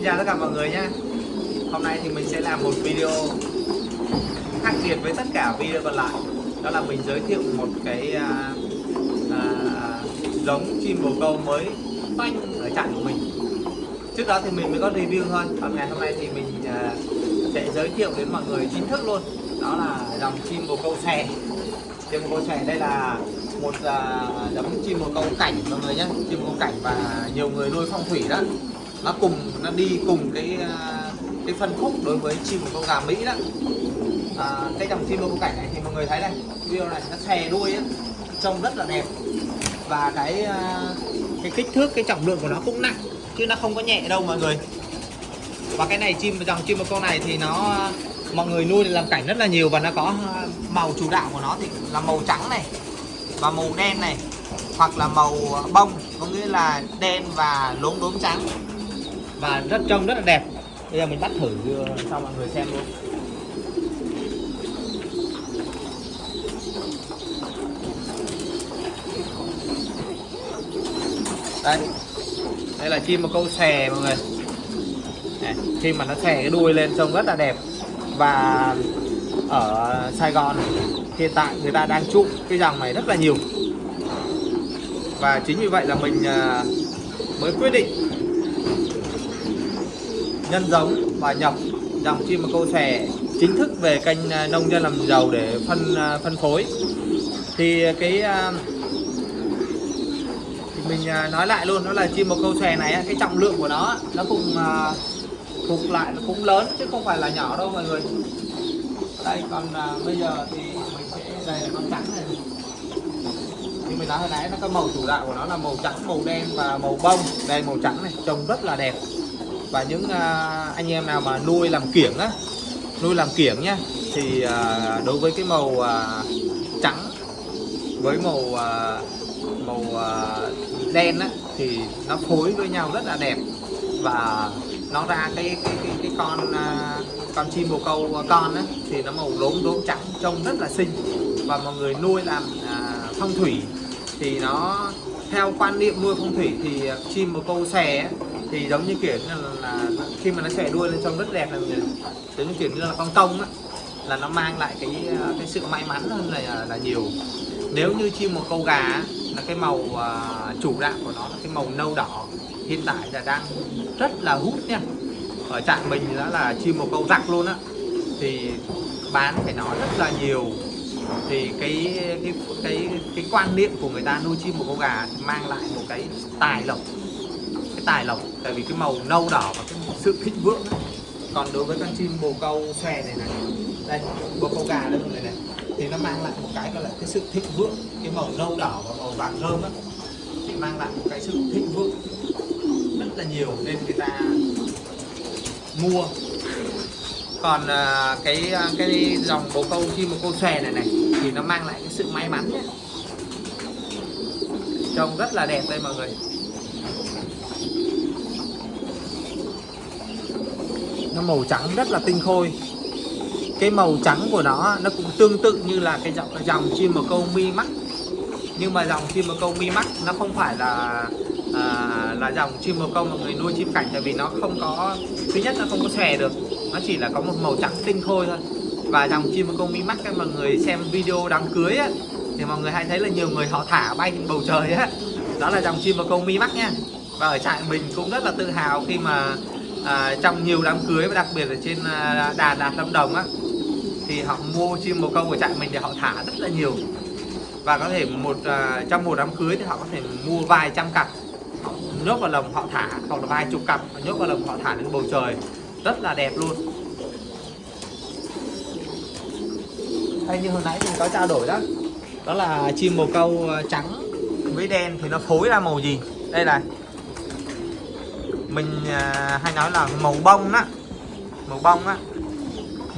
Xin chào tất cả mọi người nhé. Hôm nay thì mình sẽ làm một video khác biệt với tất cả video còn lại. Đó là mình giới thiệu một cái à, à, giống chim bồ câu mới toanh ở trại của mình. Trước đó thì mình mới có review thôi Còn ngày hôm nay thì mình à, sẽ giới thiệu đến mọi người chính thức luôn. Đó là dòng chim bồ câu xè Chim bồ câu xè đây là một à, giống chim bồ câu cảnh mọi người nhé. Chim bồ câu cảnh và nhiều người nuôi phong thủy đó nó cùng nó đi cùng cái à, cái phân khúc đối với chim của con gà mỹ đó. À, cái dòng chim bồ cảnh này thì mọi người thấy này video này nó xè đuôi á trông rất là đẹp. Và cái à, cái kích thước cái trọng lượng của nó cũng nặng chứ nó không có nhẹ đâu mọi người. Và cái này chim dòng chim một con này thì nó à, mọi người nuôi để làm cảnh rất là nhiều và nó có màu chủ đạo của nó thì là màu trắng này và màu đen này hoặc là màu bông có nghĩa là đen và lốm đốm trắng và rất trông rất là đẹp. Bây giờ mình bắt thử ờ, cho mọi người xem luôn. Đây. Đây là chim một câu xè mọi người. Này, khi mà nó xè cái đuôi lên trông rất là đẹp. Và ở Sài Gòn hiện tại người ta đang trụ cái dòng này rất là nhiều. Và chính vì vậy là mình ờ, mới quyết định nhân giống và nhập dòng chim câu sẻ chính thức về kênh à, nông dân làm giàu để phân à, phân phối. Thì cái à, thì mình nói lại luôn, đó là chim bồ câu xòe này cái trọng lượng của nó nó cũng thuộc lại, nó cũng lớn chứ không phải là nhỏ đâu mọi người. Đây, còn bây giờ thì mình sẽ đây là con trắng này. Như mình nói hồi nãy nó có màu chủ đạo của nó là màu trắng, màu đen và màu bông. Đây, màu trắng này, trông rất là đẹp và những uh, anh em nào mà nuôi làm kiểng á nuôi làm kiểng nhá thì uh, đối với cái màu uh, trắng với màu uh, màu uh, đen á thì nó phối với nhau rất là đẹp. Và nó ra cái cái cái, cái con uh, con chim bồ câu con á thì nó màu đốm đốm trắng trông rất là xinh. Và mọi người nuôi làm uh, phong thủy thì nó theo quan niệm nuôi phong thủy thì chim bồ câu xè thì giống như kiểu là, là khi mà nó xòe đuôi lên trông rất đẹp là giống như kiểu như là con công á là nó mang lại cái cái sự may mắn hơn là là nhiều. Nếu như chim một câu gà là cái màu uh, chủ đạo của nó là cái màu nâu đỏ. Hiện tại là đang rất là hút nha. Ở trạng mình đó là chim một câu rắc luôn á. Thì bán phải nói rất là nhiều. Thì cái cái cái cái quan niệm của người ta nuôi chim một câu gà mang lại một cái tài lộc cái tài lộc, tại vì cái màu nâu đỏ và cái sự thịnh vượng ấy. còn đối với con chim bồ câu xòe này này, đây, bồ câu gà đây này này, thì nó mang lại một cái gọi là cái sự thịnh vượng, cái màu nâu đỏ và màu vàng rơm á thì mang lại một cái sự thịnh vượng rất là nhiều nên người ta mua. Còn à, cái à, cái dòng bồ câu, chim bồ câu xòe này này, thì nó mang lại cái sự may mắn nhé. Trông rất là đẹp đây mọi người. Nó màu trắng rất là tinh khôi. Cái màu trắng của nó nó cũng tương tự như là cái dòng, cái dòng chim bồ câu mi mắt. Nhưng mà dòng chim bồ câu mi mắt nó không phải là à, là dòng chim bồ câu mà người nuôi chim cảnh tại vì nó không có thứ nhất nó không có xòe được nó chỉ là có một màu trắng tinh khôi thôi. Và dòng chim bồ câu mi mắt các mọi người xem video đám cưới á thì mọi người hay thấy là nhiều người họ thả bay trên bầu trời á. Đó là dòng chim bồ câu mi mắt nha. Và ở trại mình cũng rất là tự hào khi mà à, trong nhiều đám cưới và đặc biệt là trên à, Đà Lạt Lâm Đồng á thì họ mua chim bồ câu của trại mình để họ thả rất là nhiều. Và có thể một à, trong một đám cưới thì họ có thể mua vài trăm cặp. Họ nhốt vào lồng họ thả hoặc là vài chục cặp họ nhốt vào lồng họ thả lên bầu trời. Rất là đẹp luôn. Hay như hồi nãy mình có trao đổi đó đó là chim bồ câu à, trắng với đen thì nó phối ra màu gì? Đây này mình à, hay nói là màu bông á. Màu bông á.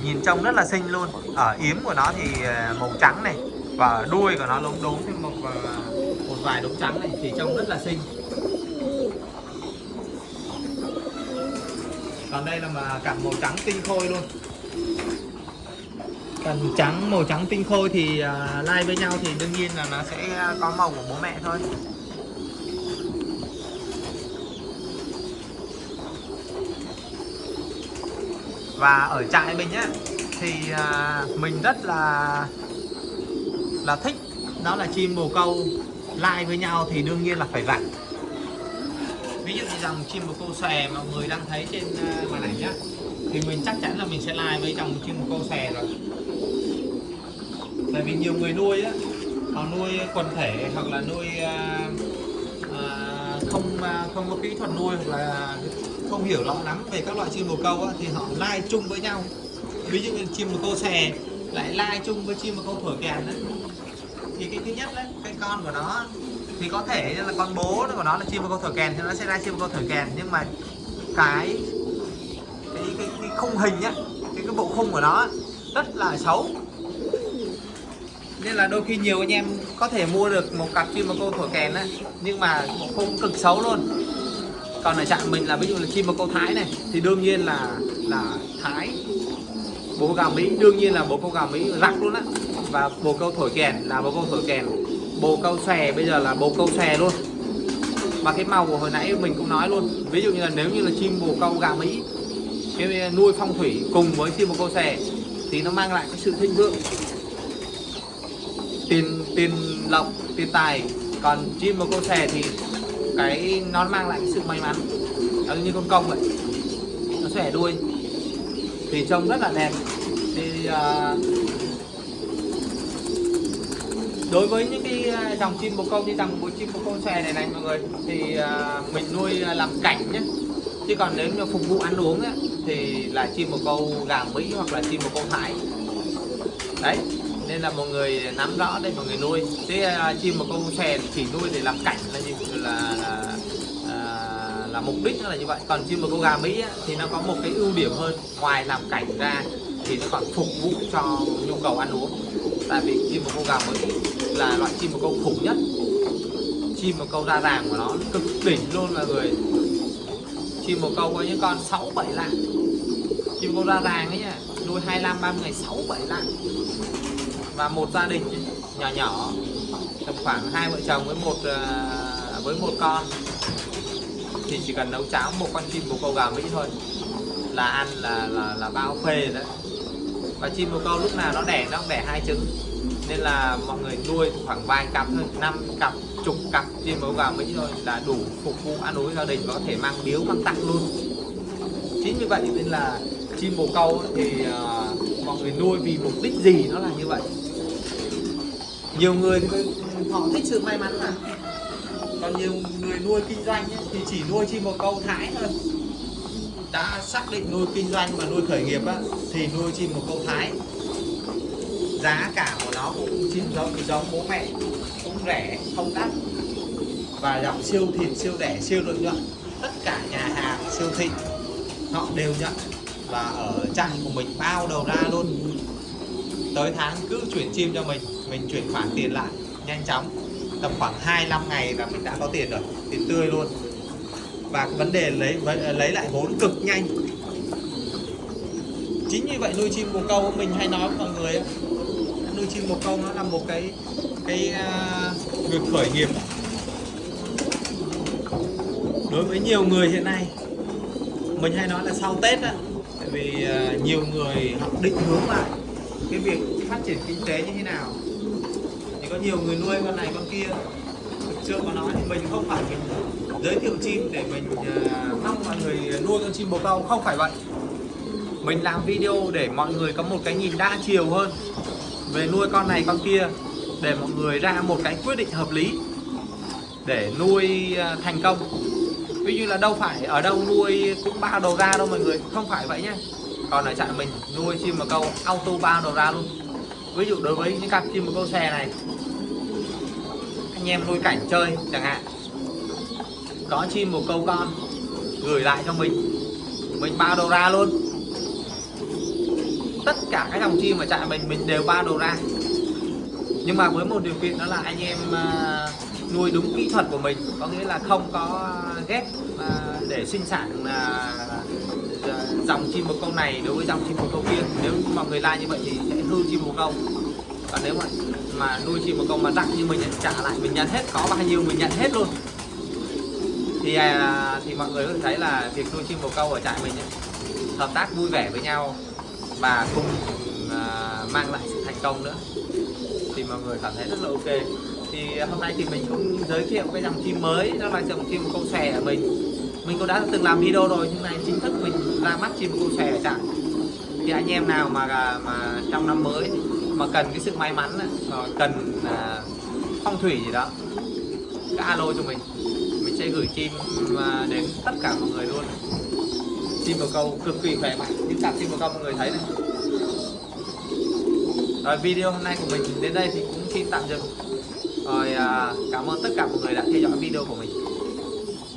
Nhìn trông rất là xinh luôn. Ở yếm của nó thì à, màu trắng này và đuôi của nó lốm đốm thêm một à, một vài đốm trắng này thì trông rất là xinh. Còn đây là mà cả màu trắng tinh khôi luôn. Cần trắng màu trắng tinh khôi thì à, uh, lai với nhau thì đương nhiên là nó sẽ có màu của bố mẹ thôi. Và ở trại mình á thì à, mình rất là là thích đó là chim bồ câu. Lai với nhau thì đương nhiên là phải vặn ví dụ như dòng chim bồ câu xòe mà mọi người đang thấy trên à, màn ảnh nhá thì mình chắc chắn là mình sẽ lai với dòng chim bồ câu xòe rồi. Tại vì nhiều người nuôi á họ nuôi quần thể hoặc là nuôi à, à, không à, không có kỹ thuật nuôi hoặc là không hiểu rõ lắm về các loại chim bồ câu á, thì họ lai chung với nhau. Ví dụ như chim bồ câu xè lại lai chung với chim bồ câu thổi kèn đấy thì cái thứ nhất đấy cái con của nó thì có thể là con bố của nó là chim bồ câu thổi kèn thì nó sẽ lai chim bồ câu thổi kèn. Nhưng mà cái cái cái, cái khung hình nhá cái cái bộ khung của nó rất là xấu. Nên là đôi khi nhiều anh em có thể mua được một cặp chim bồ câu thổi kèn á nhưng mà bộ khung cực xấu luôn còn ở trạm mình là ví dụ là chim bồ câu thái này, thì đương nhiên là là thái. Bồ câu gà mỹ, đương nhiên là bồ câu gà mỹ rắc luôn á. Và bồ câu thổi kèn, là bồ câu thổi kèn. Bồ câu xòe bây giờ là bồ câu xòe luôn. Và cái màu của hồi nãy mình cũng nói luôn, ví dụ như là nếu như là chim bồ câu gà mỹ, cái nuôi phong thủy cùng với chim bồ câu xòe thì nó mang lại cái sự thịnh vượng. Tiền tiền lộc, tiền tài. Còn chim bồ câu xòe thì cái nó mang lại cái sự may mắn. Nó như con công vậy. Nó xòe đuôi. Thì trông rất là đẹp. Thì uh, đối với những cái à, dòng chim bồ câu như dòng bồ chim bồ câu xòe này này mọi người thì uh, mình nuôi làm cảnh nhé chứ còn nếu như phục vụ ăn uống ấy, thì là chim bồ câu gà mỹ hoặc là chim bồ câu thái. Đấy nên là mọi người nắm rõ đây mọi người nuôi. Thế uh, chim bồ câu xòe chỉ nuôi để làm cảnh là như là, là à, là mục đích nó là như vậy. Còn chim bồ câu gà mỹ á, thì nó có một cái ưu điểm hơn. Ngoài làm cảnh ra thì nó còn phục vụ cho nhu cầu ăn uống. Tại vì chim bồ câu gà mỹ là loại chim bồ câu khủng nhất. Chim bồ câu ra ràng của nó cực đỉnh luôn mọi người. Chim bồ câu có những con 6 7 lạng. Chim bồ câu ra ràng ấy nha, nuôi 25 30 ngày 6 7 lạng. Và một gia đình nhỏ nhỏ tầm khoảng hai vợ chồng với một à, với một con. Thì chỉ cần nấu cháo một con chim bồ câu gà mỹ thôi. Là ăn là là là bao phê đấy. Và chim bồ câu lúc nào nó đẻ nó cũng đẻ hai trứng. Nên là mọi người nuôi khoảng vài cặp thôi năm cặp chục cặp chim bồ câu gà mỹ thôi là đủ phục vụ ăn uống gia đình có thể mang biếu mang tặng luôn. Chính như vậy nên là chim bồ câu thì uh, mọi người nuôi vì mục đích gì nó là như vậy. Nhiều người thì họ thích sự may mắn mà còn nhiều người nuôi kinh doanh ấy, thì chỉ nuôi chim bồ câu thái thôi. Đã xác định nuôi kinh doanh mà nuôi khởi nghiệp á, thì nuôi chim bồ câu thái giá cả của nó cũng chim giống giống bố mẹ cũng rẻ không đắt. Và dòng siêu thịt siêu rẻ siêu lợi nhuận tất cả nhà hàng siêu thị họ đều nhận. Và ở trại của mình bao đầu ra luôn. Tới tháng cứ chuyển chim cho mình mình chuyển khoản tiền lại nhanh chóng tầm khoảng 25 ngày là mình đã có tiền rồi tiền tươi luôn. Và vấn đề lấy ờ, lấy lại vốn cực nhanh. Chính như vậy nuôi chim bồ câu mình hay nói với mọi người nuôi chim bồ câu nó là một cái cái à, uh, việc khởi nghiệp. Đối với nhiều người hiện nay mình hay nói là sau Tết á tại vì uh, nhiều người họ định hướng lại cái việc phát triển kinh tế như thế nào có nhiều người nuôi con này con kia. Thực sự mà nói thì mình không phải mình giới thiệu chim để mình à, mong mọi người nuôi con chim bồ câu. Không phải vậy. Mình làm video để mọi người có một cái nhìn đa chiều hơn về nuôi con này con kia, để mọi người ra một cái quyết định hợp lý để nuôi à, thành công. Ví dụ là đâu phải ở đâu nuôi cũng bao đầu ra đâu mọi người. Không phải vậy nhé. Còn ở trại mình, nuôi chim bồ câu auto bao đầu ra luôn ví dụ đối với những cặp chim bồ câu xe này anh em nuôi cảnh chơi chẳng hạn. Có chim một câu con gửi lại cho mình mình bao đầu ra luôn. Tất cả các dòng chim ở trại mình mình đều bao đầu ra. Nhưng mà với một điều kiện đó là anh em uh, nuôi đúng kỹ thuật của mình. Có nghĩa là không có ghép à, để sinh sản à, à, dòng chim bồ câu này đối với dòng chim bồ câu kia. Nếu mà người lai như vậy thì sẽ hư chim bồ câu. Còn nếu mà mà nuôi chim bồ câu mà rắc như mình trả lại mình nhận hết có bao nhiêu mình nhận hết luôn. Thì à, thì mọi người có thể thấy là việc nuôi chim bồ câu ở trại mình ấy, hợp tác vui vẻ với nhau và cùng à, mang lại sự thành công nữa. Thì mọi người cảm thấy rất là ok thì hôm nay thì mình cũng giới thiệu cái dòng chim mới, đó là dòng chim câu xòe ở mình. Mình cũng đã từng làm video rồi, nhưng này chính thức mình ra mắt chim câu xòe ở thì anh em nào mà mà trong năm mới, mà cần cái sự may mắn ờ, cần à, phong thủy gì đó, cứ alo cho mình. Mình sẽ gửi chim à, đến tất cả mọi người luôn. Chim bồ câu cực kỳ khỏe mạnh. Những cặp chim bồ câu mọi người thấy này. Rồi video hôm nay của mình đến đây thì cũng xin tạm dừng rồi à, cảm ơn tất cả mọi người đã theo dõi video của mình.